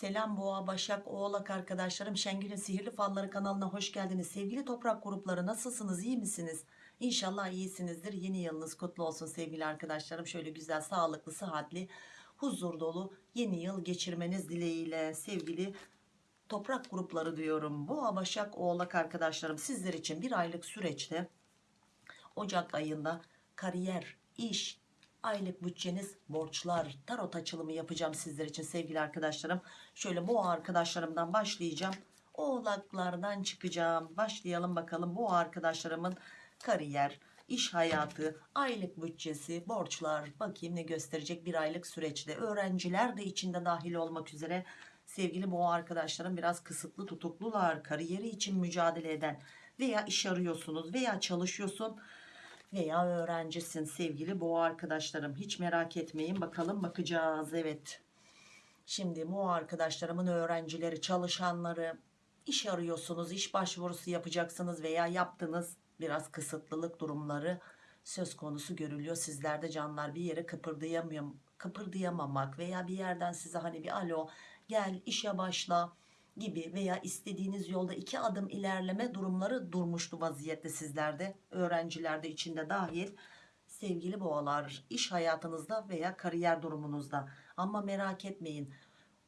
Selam Boğa, Başak, Oğlak arkadaşlarım. Şengül'ün Sihirli Falları kanalına hoş geldiniz. Sevgili toprak grupları nasılsınız, iyi misiniz? İnşallah iyisinizdir. Yeni yılınız kutlu olsun sevgili arkadaşlarım. Şöyle güzel, sağlıklı, sıhhatli, huzur dolu yeni yıl geçirmeniz dileğiyle sevgili toprak grupları diyorum. Boğa, Başak, Oğlak arkadaşlarım sizler için bir aylık süreçte Ocak ayında kariyer, iş, aylık bütçeniz, borçlar, tarot açılımı yapacağım sizler için sevgili arkadaşlarım. Şöyle bu arkadaşlarımdan başlayacağım. Oğlaklardan çıkacağım. Başlayalım bakalım bu arkadaşlarımın kariyer, iş hayatı, aylık bütçesi, borçlar bakayım ne gösterecek bir aylık süreçte. Öğrenciler de içinde dahil olmak üzere sevgili bu arkadaşlarım biraz kısıtlı tutuklular. Kariyeri için mücadele eden veya iş arıyorsunuz veya çalışıyorsun veya öğrencisin sevgili boğa arkadaşlarım. Hiç merak etmeyin. Bakalım bakacağız. Evet. Şimdi bu arkadaşlarımın öğrencileri çalışanları. İş arıyorsunuz iş başvurusu yapacaksınız veya yaptınız. Biraz kısıtlılık durumları söz konusu görülüyor. Sizlerde canlar bir yere kıpırdayamıyor kıpırdayamamak veya bir yerden size hani bir alo gel işe başla gibi veya istediğiniz yolda iki adım ilerleme durumları durmuştu vaziyette sizlerde öğrencilerde içinde dahil. Sevgili boğalar iş hayatınızda veya kariyer durumunuzda. Ama merak etmeyin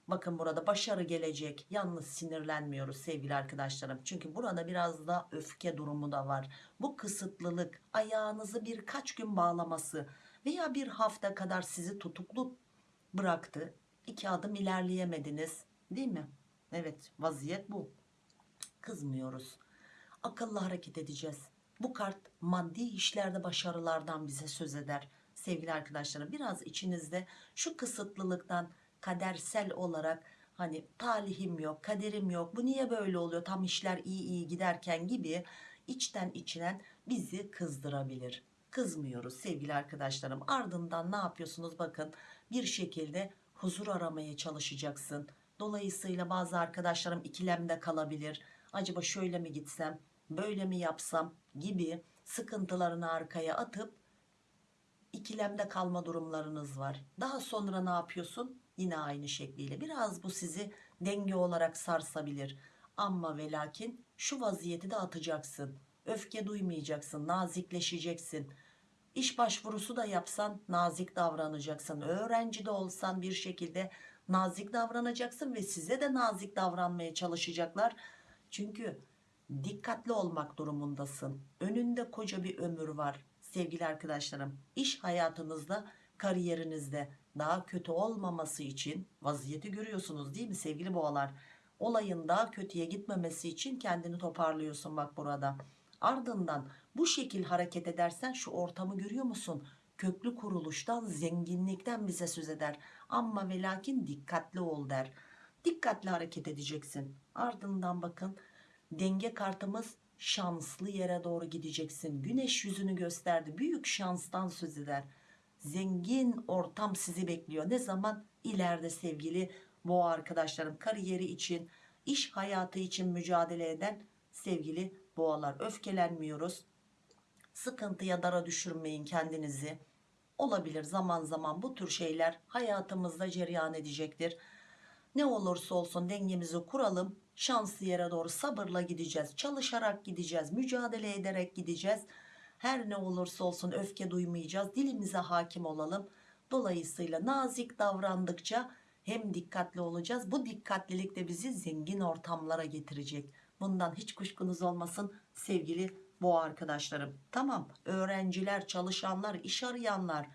bakın burada başarı gelecek yalnız sinirlenmiyoruz sevgili arkadaşlarım. Çünkü burada biraz da öfke durumu da var. Bu kısıtlılık ayağınızı birkaç gün bağlaması veya bir hafta kadar sizi tutuklu bıraktı. İki adım ilerleyemediniz değil mi Evet vaziyet bu. Kızmıyoruz. Akıllı hareket edeceğiz. Bu kart maddi işlerde başarılardan bize söz eder. Sevgili arkadaşlarım biraz içinizde şu kısıtlılıktan kadersel olarak hani talihim yok, kaderim yok, bu niye böyle oluyor tam işler iyi iyi giderken gibi içten içinen bizi kızdırabilir. Kızmıyoruz sevgili arkadaşlarım. Ardından ne yapıyorsunuz bakın bir şekilde huzur aramaya çalışacaksın Dolayısıyla bazı arkadaşlarım ikilemde kalabilir. Acaba şöyle mi gitsem, böyle mi yapsam gibi sıkıntılarını arkaya atıp ikilemde kalma durumlarınız var. Daha sonra ne yapıyorsun? Yine aynı şekliyle. Biraz bu sizi denge olarak sarsabilir. Ama ve lakin şu vaziyeti de atacaksın. Öfke duymayacaksın, nazikleşeceksin. İş başvurusu da yapsan nazik davranacaksın. Öğrenci de olsan bir şekilde nazik davranacaksın ve size de nazik davranmaya çalışacaklar. Çünkü dikkatli olmak durumundasın. Önünde koca bir ömür var sevgili arkadaşlarım. İş hayatınızda, kariyerinizde daha kötü olmaması için vaziyeti görüyorsunuz değil mi sevgili boğalar? Olayın daha kötüye gitmemesi için kendini toparlıyorsun bak burada. Ardından bu şekil hareket edersen şu ortamı görüyor musun? Köklü kuruluştan zenginlikten bize söz eder. Ama ve lakin dikkatli ol der. Dikkatli hareket edeceksin. Ardından bakın denge kartımız şanslı yere doğru gideceksin. Güneş yüzünü gösterdi. Büyük şanstan söz eder. Zengin ortam sizi bekliyor. Ne zaman? İleride sevgili boğa arkadaşlarım kariyeri için iş hayatı için mücadele eden sevgili boğalar. Öfkelenmiyoruz sıkıntıya dara düşürmeyin kendinizi. Olabilir zaman zaman bu tür şeyler hayatımızda cereyan edecektir. Ne olursa olsun dengemizi kuralım şanslı yere doğru sabırla gideceğiz çalışarak gideceğiz mücadele ederek gideceğiz. Her ne olursa olsun öfke duymayacağız dilimize hakim olalım. Dolayısıyla nazik davrandıkça hem dikkatli olacağız bu dikkatlilik de bizi zengin ortamlara getirecek. Bundan hiç kuşkunuz olmasın sevgili bu arkadaşlarım. Tamam öğrenciler çalışanlar iş arayanlar.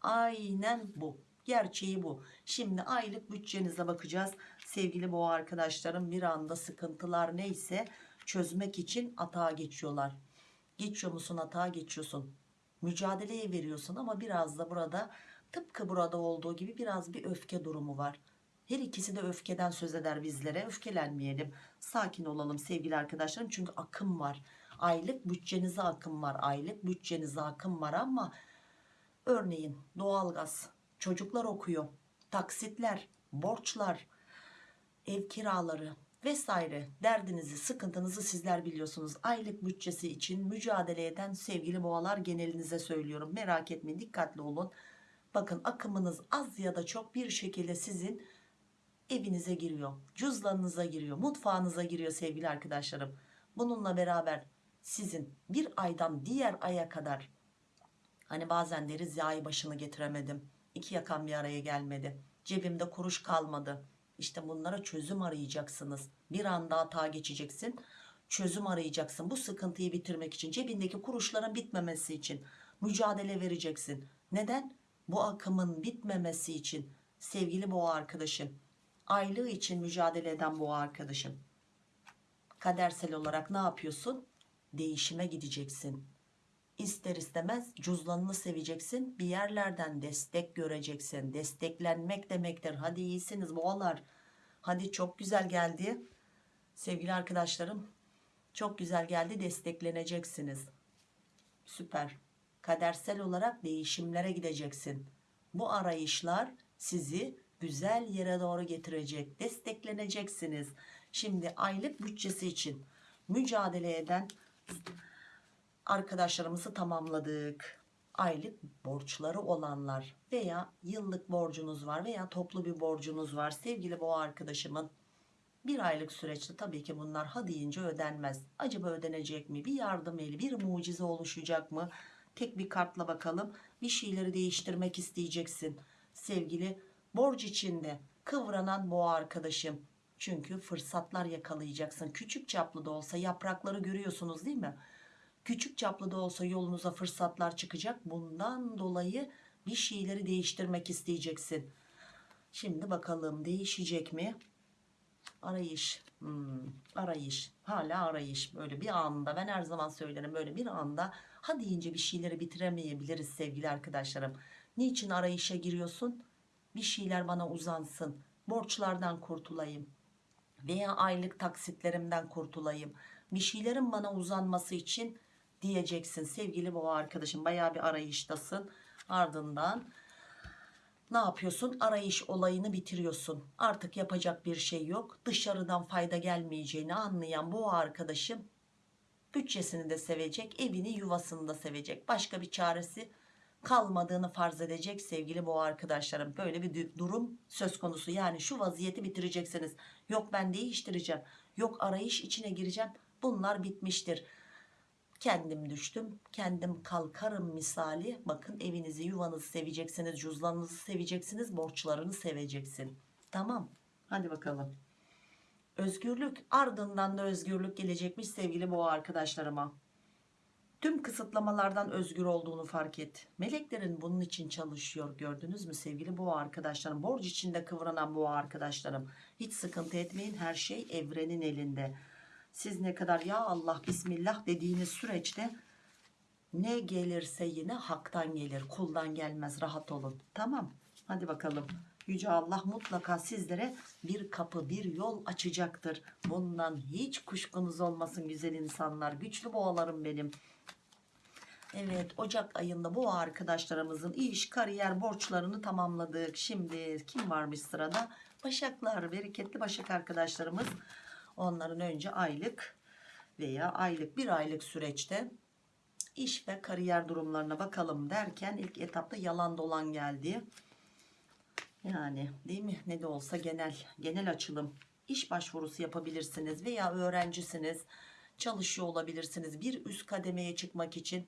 Aynen bu. Gerçeği bu. Şimdi aylık bütçenize bakacağız. Sevgili bu arkadaşlarım bir anda sıkıntılar neyse çözmek için atağa geçiyorlar. Geçiyor musun atağa geçiyorsun? Mücadeleye veriyorsun ama biraz da burada tıpkı burada olduğu gibi biraz bir öfke durumu var. Her ikisi de öfkeden söz eder bizlere. Öfkelenmeyelim. Sakin olalım sevgili arkadaşlarım çünkü akım var aylık bütçenize akım var aylık bütçenize akım var ama örneğin doğalgaz çocuklar okuyor taksitler borçlar ev kiraları vesaire derdinizi sıkıntınızı sizler biliyorsunuz. Aylık bütçesi için mücadele eden sevgili boğalar genelinize söylüyorum. Merak etmeyin dikkatli olun. Bakın akımınız az ya da çok bir şekilde sizin evinize giriyor cüzdanınıza giriyor mutfağınıza giriyor sevgili arkadaşlarım. Bununla beraber sizin bir aydan diğer aya kadar. Hani bazen deriz ya başını getiremedim iki yakan bir araya gelmedi cebimde kuruş kalmadı. İşte bunlara çözüm arayacaksınız. Bir anda hata geçeceksin çözüm arayacaksın. Bu sıkıntıyı bitirmek için cebindeki kuruşların bitmemesi için mücadele vereceksin. Neden? Bu akımın bitmemesi için. Sevgili boğa arkadaşım aylığı için mücadele eden boğa arkadaşım. Kadersel olarak ne yapıyorsun değişime gideceksin. İster istemez cüzdanını seveceksin bir yerlerden destek göreceksin. Desteklenmek demektir. Hadi iyisiniz boğalar. Hadi çok güzel geldi. Sevgili arkadaşlarım çok güzel geldi destekleneceksiniz. Süper. Kadersel olarak değişimlere gideceksin. Bu arayışlar sizi güzel yere doğru getirecek destekleneceksiniz. Şimdi aylık bütçesi için mücadele eden arkadaşlarımızı tamamladık. Aylık borçları olanlar veya yıllık borcunuz var veya toplu bir borcunuz var. Sevgili boğa arkadaşımın bir aylık süreçte tabii ki bunlar ha deyince ödenmez. Acaba ödenecek mi? Bir yardım eli bir mucize oluşacak mı? Tek bir kartla bakalım. Bir şeyleri değiştirmek isteyeceksin. Sevgili borç içinde kıvranan boğa arkadaşım çünkü fırsatlar yakalayacaksın. Küçük çaplı da olsa yaprakları görüyorsunuz değil mi? Küçük çaplı da olsa yolunuza fırsatlar çıkacak. Bundan dolayı bir şeyleri değiştirmek isteyeceksin. Şimdi bakalım değişecek mi? Arayış. Hmm, arayış. Hala arayış. Böyle bir anda ben her zaman söylerim böyle bir anda ha deyince bir şeyleri bitiremeyebiliriz sevgili arkadaşlarım. Niçin arayışa giriyorsun? Bir şeyler bana uzansın. Borçlardan kurtulayım veya aylık taksitlerimden kurtulayım bir şeylerin bana uzanması için diyeceksin. Sevgili boğa arkadaşım baya bir arayıştasın. Ardından ne yapıyorsun? Arayış olayını bitiriyorsun. Artık yapacak bir şey yok. Dışarıdan fayda gelmeyeceğini anlayan bu arkadaşım bütçesini de sevecek evini yuvasını da sevecek. Başka bir çaresi kalmadığını farz edecek sevgili boğa arkadaşlarım. Böyle bir durum söz konusu. Yani şu vaziyeti bitireceksiniz. Yok ben değiştireceğim. Yok arayış içine gireceğim. Bunlar bitmiştir. Kendim düştüm. Kendim kalkarım misali. Bakın evinizi yuvanızı seveceksiniz. Cüzdanınızı seveceksiniz. Borçlarını seveceksin. Tamam. Hadi bakalım. Özgürlük ardından da özgürlük gelecekmiş sevgili boğa arkadaşlarıma tüm kısıtlamalardan özgür olduğunu fark et. Meleklerin bunun için çalışıyor gördünüz mü sevgili boğa arkadaşlarım? Borç içinde kıvranan boğa arkadaşlarım. Hiç sıkıntı etmeyin her şey evrenin elinde. Siz ne kadar ya Allah Bismillah dediğiniz süreçte ne gelirse yine haktan gelir kuldan gelmez rahat olun. Tamam hadi bakalım. Yüce Allah mutlaka sizlere bir kapı bir yol açacaktır. Bundan hiç kuşkunuz olmasın güzel insanlar güçlü boğalarım benim Evet Ocak ayında bu arkadaşlarımızın iş kariyer borçlarını tamamladık. Şimdi kim varmış sırada? Başaklar bereketli Başak arkadaşlarımız. Onların önce aylık veya aylık bir aylık süreçte iş ve kariyer durumlarına bakalım derken ilk etapta yalan dolan geldi. Yani değil mi? Ne de olsa genel genel açılım. İş başvurusu yapabilirsiniz veya öğrencisiniz. Çalışıyor olabilirsiniz bir üst kademeye çıkmak için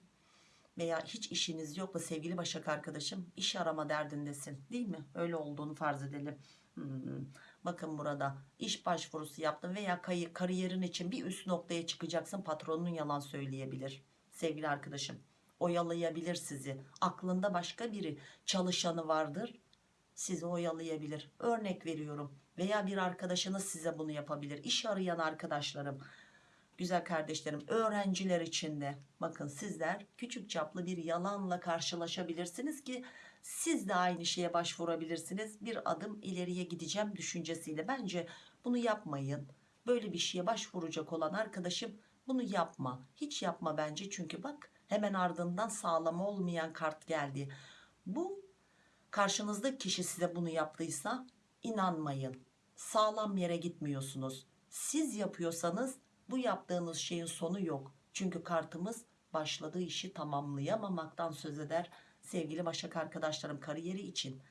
veya hiç işiniz yok da sevgili Başak arkadaşım iş arama derdindesin değil mi? Öyle olduğunu farz edelim. Hmm. bakın burada iş başvurusu yaptın veya kariyerin için bir üst noktaya çıkacaksın patronun yalan söyleyebilir. Sevgili arkadaşım oyalayabilir sizi. Aklında başka biri çalışanı vardır sizi oyalayabilir. Örnek veriyorum veya bir arkadaşınız size bunu yapabilir. İş arayan arkadaşlarım güzel kardeşlerim öğrenciler için de bakın sizler küçük çaplı bir yalanla karşılaşabilirsiniz ki siz de aynı şeye başvurabilirsiniz. Bir adım ileriye gideceğim düşüncesiyle. Bence bunu yapmayın. Böyle bir şeye başvuracak olan arkadaşım bunu yapma. Hiç yapma bence çünkü bak hemen ardından sağlam olmayan kart geldi. Bu karşınızdaki kişi size bunu yaptıysa inanmayın. Sağlam yere gitmiyorsunuz. Siz yapıyorsanız bu yaptığınız şeyin sonu yok çünkü kartımız başladığı işi tamamlayamamaktan söz eder sevgili başak arkadaşlarım kariyeri için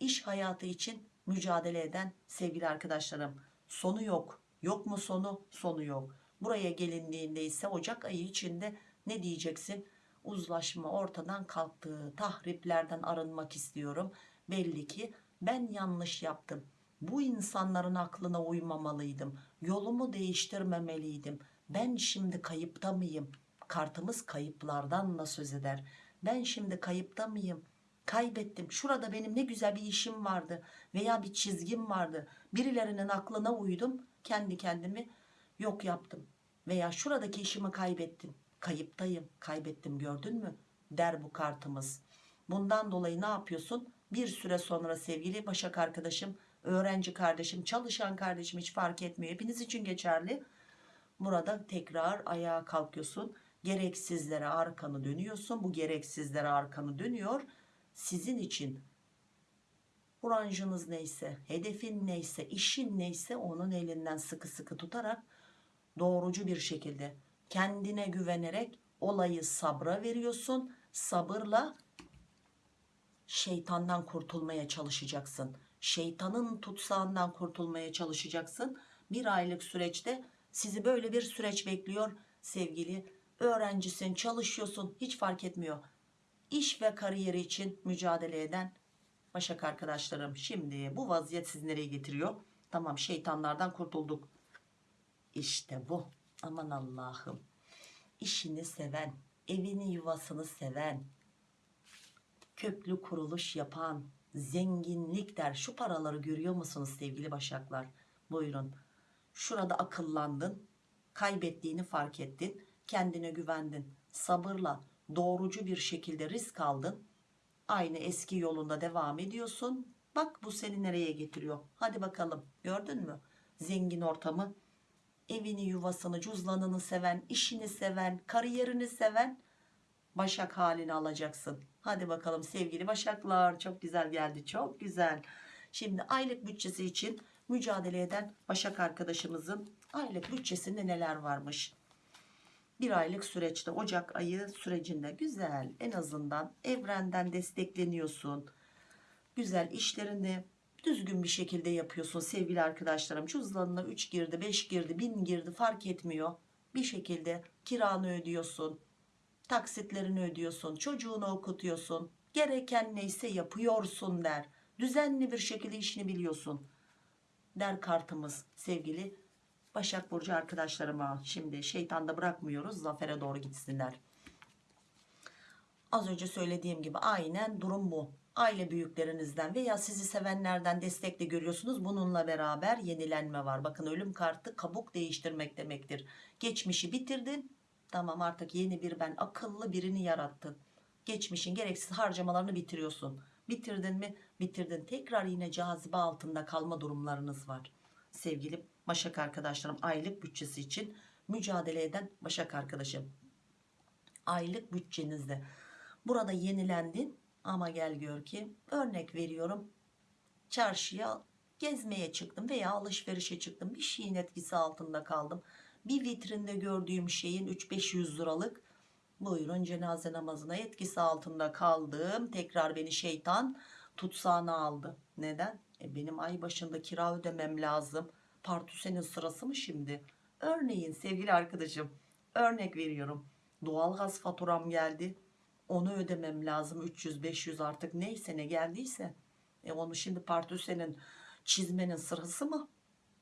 iş hayatı için mücadele eden sevgili arkadaşlarım. Sonu yok. Yok mu sonu? Sonu yok. Buraya gelindiğinde ise Ocak ayı içinde ne diyeceksin? Uzlaşma ortadan kalktı. Tahriplerden arınmak istiyorum. Belli ki ben yanlış yaptım. Bu insanların aklına uymamalıydım. Yolumu değiştirmemeliydim. Ben şimdi kayıpta mıyım? Kartımız kayıplardan da söz eder. Ben şimdi kayıpta mıyım? Kaybettim. Şurada benim ne güzel bir işim vardı veya bir çizgim vardı. Birilerinin aklına uydum. Kendi kendimi yok yaptım. Veya şuradaki işimi kaybettim. Kayıptayım. Kaybettim gördün mü? Der bu kartımız. Bundan dolayı ne yapıyorsun? Bir süre sonra sevgili Başak arkadaşım, öğrenci kardeşim, çalışan kardeşim hiç fark etmiyor. Hepiniz için geçerli. Burada tekrar ayağa kalkıyorsun. Gereksizlere arkanı dönüyorsun. Bu gereksizlere arkanı dönüyor. Sizin için branşınız neyse, hedefin neyse, işin neyse onun elinden sıkı sıkı tutarak doğrucu bir şekilde kendine güvenerek olayı sabra veriyorsun. Sabırla şeytandan kurtulmaya çalışacaksın. Şeytanın tutsağından kurtulmaya çalışacaksın. Bir aylık süreçte sizi böyle bir süreç bekliyor sevgili öğrencisin, çalışıyorsun hiç fark etmiyor. İş ve kariyeri için mücadele eden Başak arkadaşlarım şimdi bu vaziyet sizi nereye getiriyor? Tamam şeytanlardan kurtulduk. İşte bu. Aman Allah'ım. İşini seven, evini yuvasını seven, köklü kuruluş yapan, zenginlik der. Şu paraları görüyor musunuz sevgili başaklar? Buyurun. Şurada akıllandın, kaybettiğini fark ettin, kendine güvendin, sabırla, doğrucu bir şekilde risk aldın. Aynı eski yolunda devam ediyorsun. Bak bu seni nereye getiriyor. Hadi bakalım gördün mü? Zengin ortamı, evini yuvasını, cüzdanını seven, işini seven, kariyerini seven Başak halini alacaksın. Hadi bakalım sevgili Başaklar. Çok güzel geldi. Çok güzel. Şimdi aylık bütçesi için mücadele eden Başak arkadaşımızın aylık bütçesinde neler varmış? Bir aylık süreçte Ocak ayı sürecinde güzel en azından evrenden destekleniyorsun. Güzel işlerini düzgün bir şekilde yapıyorsun sevgili arkadaşlarım. Cüzdanına 3 girdi 5 girdi 1000 girdi fark etmiyor. Bir şekilde kiranı ödüyorsun taksitlerini ödüyorsun, çocuğunu okutuyorsun, gereken neyse yapıyorsun der. Düzenli bir şekilde işini biliyorsun der kartımız sevgili Başak Burcu arkadaşlarıma. Şimdi şeytanda bırakmıyoruz zafere doğru gitsinler. Az önce söylediğim gibi aynen durum bu. Aile büyüklerinizden veya sizi sevenlerden destekle görüyorsunuz. Bununla beraber yenilenme var. Bakın ölüm kartı kabuk değiştirmek demektir. Geçmişi bitirdin Tamam artık yeni bir ben akıllı birini yarattın. Geçmişin gereksiz harcamalarını bitiriyorsun. Bitirdin mi? Bitirdin. Tekrar yine cazibe altında kalma durumlarınız var. Sevgili Başak arkadaşlarım aylık bütçesi için mücadele eden Başak arkadaşım. Aylık bütçenizde. Burada yenilendin ama gel gör ki örnek veriyorum. Çarşıya gezmeye çıktım veya alışverişe çıktım. Bir şeyin etkisi altında kaldım bir vitrinde gördüğüm şeyin 3-500 liralık buyurun cenaze namazına etkisi altında kaldım. Tekrar beni şeytan tutsağına aldı. Neden? E benim ay başında kira ödemem lazım. Partüsenin sırası mı şimdi? Örneğin sevgili arkadaşım örnek veriyorum. Doğalgaz faturam geldi. Onu ödemem lazım 300-500 artık neyse ne geldiyse. E onu şimdi partüsenin çizmenin sırası mı?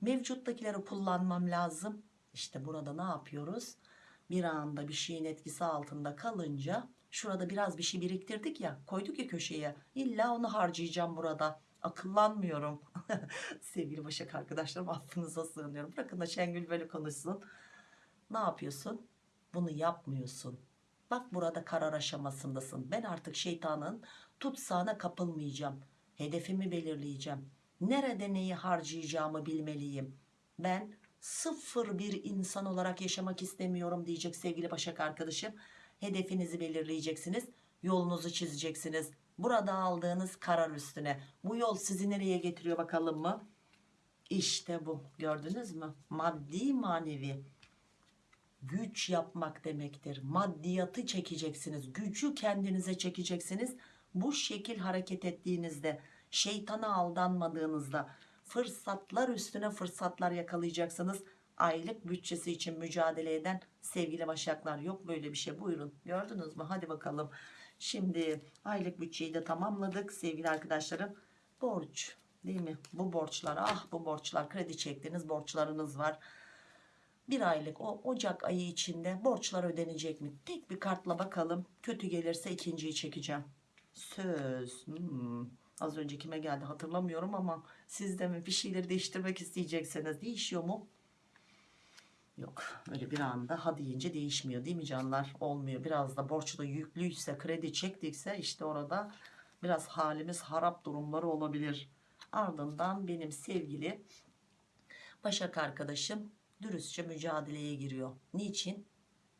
Mevcuttakileri kullanmam lazım. İşte burada ne yapıyoruz? Bir anda bir şeyin etkisi altında kalınca şurada biraz bir şey biriktirdik ya koyduk ya köşeye. İlla onu harcayacağım burada. Akıllanmıyorum. Sevgili Başak arkadaşlarım affınıza sığınıyorum. Bırakın da Şengül böyle konuşsun. Ne yapıyorsun? Bunu yapmıyorsun. Bak burada karar aşamasındasın. Ben artık şeytanın tutsağına kapılmayacağım. Hedefimi belirleyeceğim. Nerede neyi harcayacağımı bilmeliyim. Ben sıfır bir insan olarak yaşamak istemiyorum diyecek sevgili Başak arkadaşım. Hedefinizi belirleyeceksiniz. Yolunuzu çizeceksiniz. Burada aldığınız karar üstüne. Bu yol sizi nereye getiriyor bakalım mı? İşte bu. Gördünüz mü? Maddi manevi güç yapmak demektir. Maddiyatı çekeceksiniz. Gücü kendinize çekeceksiniz. Bu şekil hareket ettiğinizde şeytana aldanmadığınızda fırsatlar üstüne fırsatlar yakalayacaksınız. Aylık bütçesi için mücadele eden sevgili başaklar yok böyle bir şey buyurun gördünüz mü hadi bakalım. Şimdi aylık bütçeyi de tamamladık sevgili arkadaşlarım. Borç değil mi? Bu borçlar ah bu borçlar kredi çektiğiniz borçlarınız var. Bir aylık o Ocak ayı içinde borçlar ödenecek mi? Tek bir kartla bakalım. Kötü gelirse ikinciyi çekeceğim. Söz. Hmm. Az önce kime geldi hatırlamıyorum ama siz de mi bir şeyleri değiştirmek isteyecekseniz değişiyor mu? Yok öyle bir anda ha deyince değişmiyor değil mi canlar? Olmuyor. Biraz da borçlu yüklüyse kredi çektikse işte orada biraz halimiz harap durumları olabilir. Ardından benim sevgili Başak arkadaşım dürüstçe mücadeleye giriyor. Niçin?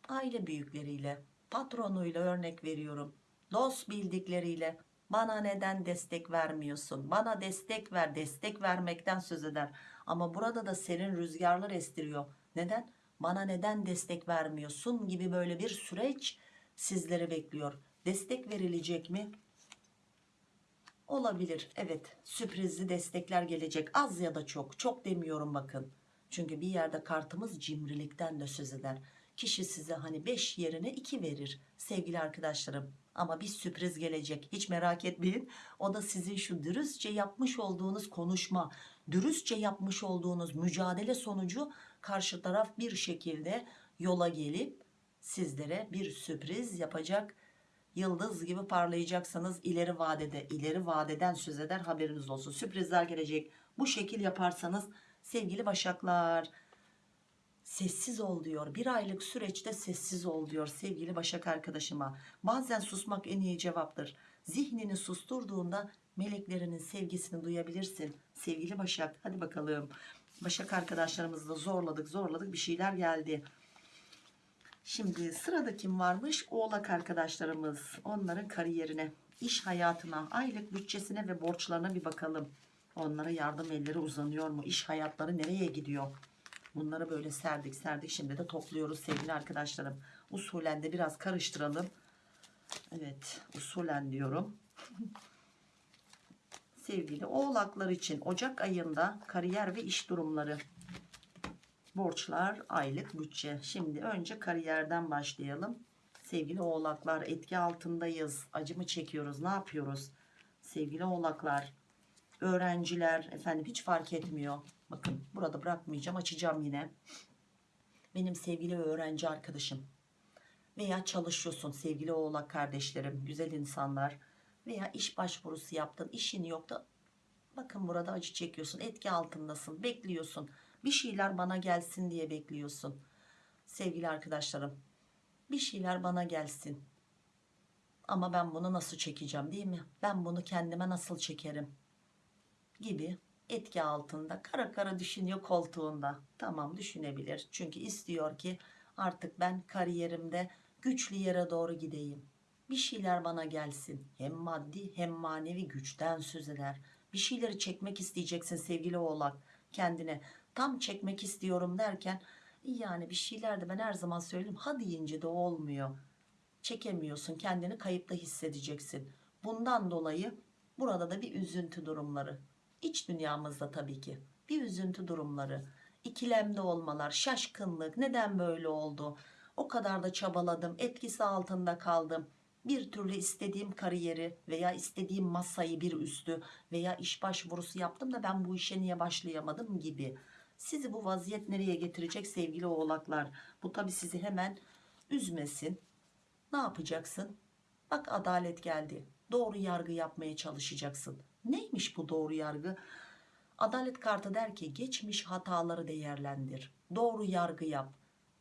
Aile büyükleriyle, patronuyla örnek veriyorum. Dost bildikleriyle bana neden destek vermiyorsun? Bana destek ver, destek vermekten söz eder. Ama burada da serin rüzgarlar estiriyor. Neden? Bana neden destek vermiyorsun gibi böyle bir süreç sizleri bekliyor. Destek verilecek mi? Olabilir. Evet. Sürprizli destekler gelecek. Az ya da çok. Çok demiyorum bakın. Çünkü bir yerde kartımız cimrilikten de söz eder. Kişi size hani 5 yerine 2 verir sevgili arkadaşlarım. Ama bir sürpriz gelecek. Hiç merak etmeyin. O da sizin şu dürüstçe yapmış olduğunuz konuşma, dürüstçe yapmış olduğunuz mücadele sonucu karşı taraf bir şekilde yola gelip sizlere bir sürpriz yapacak. Yıldız gibi parlayacaksınız. İleri vadede ileri vadeden söz eder. Haberiniz olsun. Sürprizler gelecek. Bu şekil yaparsanız sevgili başaklar sessiz ol diyor bir aylık süreçte sessiz ol diyor sevgili başak arkadaşıma bazen susmak en iyi cevaptır zihnini susturduğunda meleklerinin sevgisini duyabilirsin sevgili başak hadi bakalım başak arkadaşlarımızı da zorladık zorladık bir şeyler geldi Şimdi sırada kim varmış? Oğlak arkadaşlarımız. Onların kariyerine, iş hayatına, aylık bütçesine ve borçlarına bir bakalım. Onlara yardım elleri uzanıyor mu? İş hayatları nereye gidiyor? Bunları böyle serdik serdik. Şimdi de topluyoruz sevgili arkadaşlarım. Usulen de biraz karıştıralım. Evet usulen diyorum. sevgili oğlaklar için Ocak ayında kariyer ve iş durumları borçlar aylık bütçe şimdi önce kariyerden başlayalım sevgili oğlaklar etki altındayız acı mı çekiyoruz ne yapıyoruz sevgili oğlaklar öğrenciler efendim hiç fark etmiyor bakın burada bırakmayacağım açacağım yine. Benim sevgili öğrenci arkadaşım veya çalışıyorsun sevgili oğlak kardeşlerim güzel insanlar veya iş başvurusu yaptın işin yok da bakın burada acı çekiyorsun etki altındasın bekliyorsun. Bir şeyler bana gelsin diye bekliyorsun sevgili arkadaşlarım. Bir şeyler bana gelsin. Ama ben bunu nasıl çekeceğim değil mi? Ben bunu kendime nasıl çekerim? Gibi etki altında kara kara düşünüyor koltuğunda. Tamam düşünebilir. Çünkü istiyor ki artık ben kariyerimde güçlü yere doğru gideyim. Bir şeyler bana gelsin. Hem maddi hem manevi güçten söz eder. Bir şeyleri çekmek isteyeceksin sevgili oğlak. Kendine tam çekmek istiyorum derken yani bir şeyler de ben her zaman söyleyeyim ha deyince de olmuyor. Çekemiyorsun kendini kayıpta hissedeceksin. Bundan dolayı burada da bir üzüntü durumları iç dünyamızda tabii ki. Bir üzüntü durumları ikilemde olmalar şaşkınlık neden böyle oldu? O kadar da çabaladım etkisi altında kaldım. Bir türlü istediğim kariyeri veya istediğim masayı bir üstü veya iş başvurusu yaptım da ben bu işe niye başlayamadım gibi. Sizi bu vaziyet nereye getirecek sevgili oğlaklar? Bu tabi sizi hemen üzmesin. Ne yapacaksın? Bak adalet geldi. Doğru yargı yapmaya çalışacaksın neymiş bu doğru yargı? Adalet kartı der ki geçmiş hataları değerlendir. Doğru yargı yap.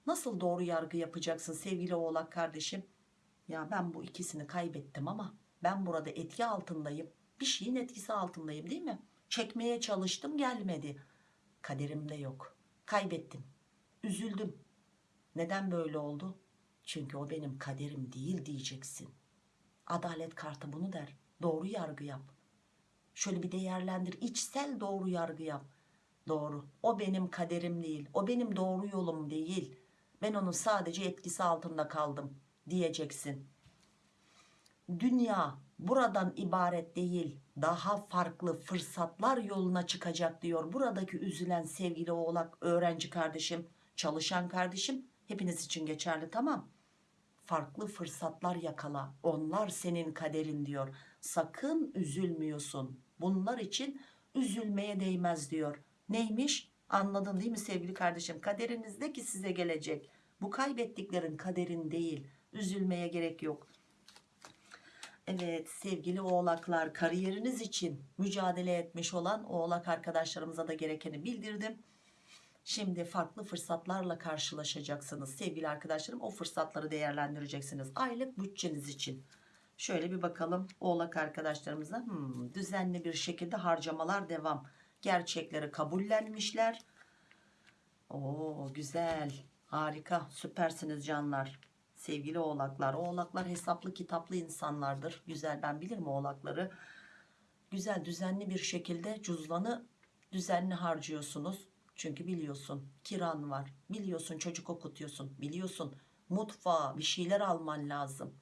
Nasıl doğru yargı yapacaksın sevgili oğlak kardeşim? Ya ben bu ikisini kaybettim ama ben burada etki altındayım. Bir şeyin etkisi altındayım değil mi? Çekmeye çalıştım gelmedi. Kaderimde yok. Kaybettim. Üzüldüm. Neden böyle oldu? Çünkü o benim kaderim değil diyeceksin. Adalet kartı bunu der. Doğru yargı yap şöyle bir değerlendir içsel doğru yargı yap doğru o benim kaderim değil o benim doğru yolum değil ben onun sadece etkisi altında kaldım diyeceksin dünya buradan ibaret değil daha farklı fırsatlar yoluna çıkacak diyor. Buradaki üzülen sevgili oğlak öğrenci kardeşim, çalışan kardeşim hepiniz için geçerli tamam. Farklı fırsatlar yakala. Onlar senin kaderin diyor. Sakın üzülmüyorsun. Bunlar için üzülmeye değmez diyor. Neymiş? Anladın değil mi sevgili kardeşim? Kaderinizdeki size gelecek. Bu kaybettiklerin kaderin değil. Üzülmeye gerek yok. Evet sevgili oğlaklar kariyeriniz için mücadele etmiş olan oğlak arkadaşlarımıza da gerekeni bildirdim. Şimdi farklı fırsatlarla karşılaşacaksınız sevgili arkadaşlarım. O fırsatları değerlendireceksiniz. Aylık bütçeniz için. Şöyle bir bakalım oğlak arkadaşlarımıza. Hmm, düzenli bir şekilde harcamalar devam. Gerçekleri kabullenmişler. Oo güzel. Harika. Süpersiniz canlar. Sevgili oğlaklar. Oğlaklar hesaplı kitaplı insanlardır. Güzel ben bilirim oğlakları. Güzel düzenli bir şekilde cüzdanı düzenli harcıyorsunuz. Çünkü biliyorsun kiran var. Biliyorsun çocuk okutuyorsun. Biliyorsun mutfağa bir şeyler alman lazım.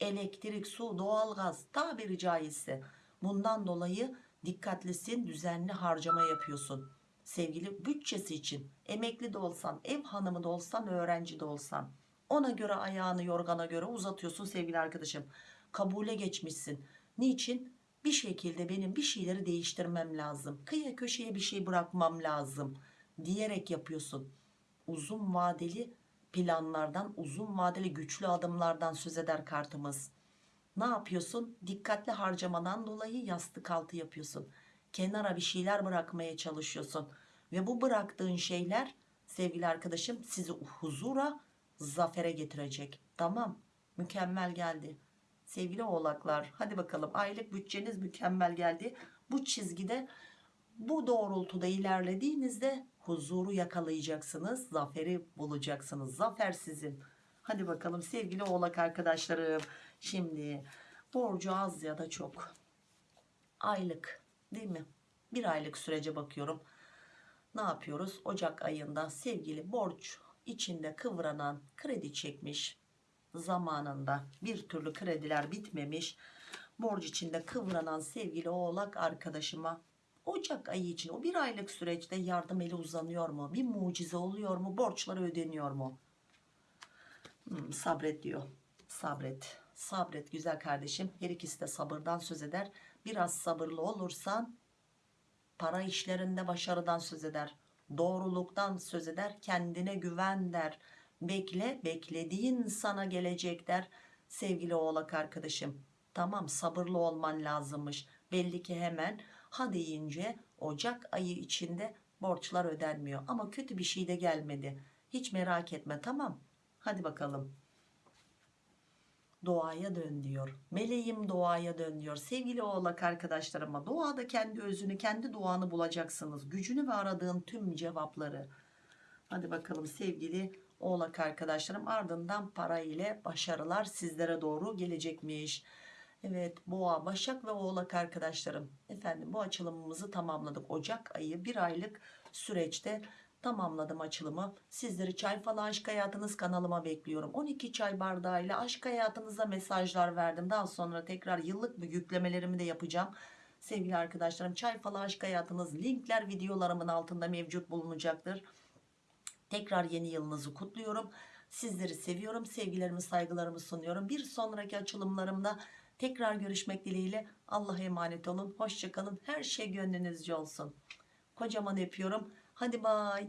Elektrik, su, doğalgaz tabiri caizse. Bundan dolayı dikkatlisin düzenli harcama yapıyorsun. Sevgili bütçesi için emekli de olsan, ev hanımı da olsan, öğrenci de olsan. Ona göre ayağını yorgana göre uzatıyorsun sevgili arkadaşım. Kabule geçmişsin. Niçin? Bir şekilde benim bir şeyleri değiştirmem lazım. Kıyı köşeye bir şey bırakmam lazım diyerek yapıyorsun. Uzun vadeli planlardan, uzun vadeli güçlü adımlardan söz eder kartımız. Ne yapıyorsun? Dikkatli harcamadan dolayı yastık altı yapıyorsun. Kenara bir şeyler bırakmaya çalışıyorsun. Ve bu bıraktığın şeyler sevgili arkadaşım sizi huzura, zafere getirecek. Tamam. Mükemmel geldi. Sevgili oğlaklar hadi bakalım aylık bütçeniz mükemmel geldi. Bu çizgide bu doğrultuda ilerlediğinizde huzuru yakalayacaksınız. Zaferi bulacaksınız. Zafer sizin. Hadi bakalım sevgili oğlak arkadaşlarım. Şimdi borcu az ya da çok. Aylık değil mi? Bir aylık sürece bakıyorum. Ne yapıyoruz? Ocak ayında sevgili borç içinde kıvranan kredi çekmiş zamanında bir türlü krediler bitmemiş borç içinde kıvranan sevgili oğlak arkadaşıma Ocak ayı için o bir aylık süreçte yardım eli uzanıyor mu? Bir mucize oluyor mu? Borçları ödeniyor mu? Hmm, sabret diyor. Sabret. Sabret güzel kardeşim. Her ikisi de sabırdan söz eder. Biraz sabırlı olursan para işlerinde başarıdan söz eder. Doğruluktan söz eder. Kendine güven der. Bekle beklediğin sana gelecek der. Sevgili oğlak arkadaşım. Tamam sabırlı olman lazımmış. Belli ki hemen ha deyince Ocak ayı içinde borçlar ödenmiyor. Ama kötü bir şey de gelmedi. Hiç merak etme tamam. Hadi bakalım. Doğaya dön diyor. Meleğim doğaya dön diyor. Sevgili oğlak arkadaşlarıma doğada kendi özünü, kendi doğanı bulacaksınız. Gücünü ve aradığın tüm cevapları. Hadi bakalım sevgili oğlak arkadaşlarım ardından para ile başarılar sizlere doğru gelecekmiş. Evet boğa başak ve oğlak arkadaşlarım. Efendim bu açılımımızı tamamladık. Ocak ayı bir aylık süreçte tamamladım açılımı. Sizleri çay falan aşk hayatınız kanalıma bekliyorum. 12 çay bardağıyla aşk hayatınıza mesajlar verdim. Daha sonra tekrar yıllık bir yüklemelerimi de yapacağım. Sevgili arkadaşlarım çay falan aşk hayatınız linkler videolarımın altında mevcut bulunacaktır. Tekrar yeni yılınızı kutluyorum. Sizleri seviyorum sevgilerimi saygılarımı sunuyorum. Bir sonraki açılımlarımda Tekrar görüşmek dileğiyle Allah'a emanet olun. Hoşçakalın. Her şey gönlünüzce olsun. Kocaman öpüyorum. Hadi bay.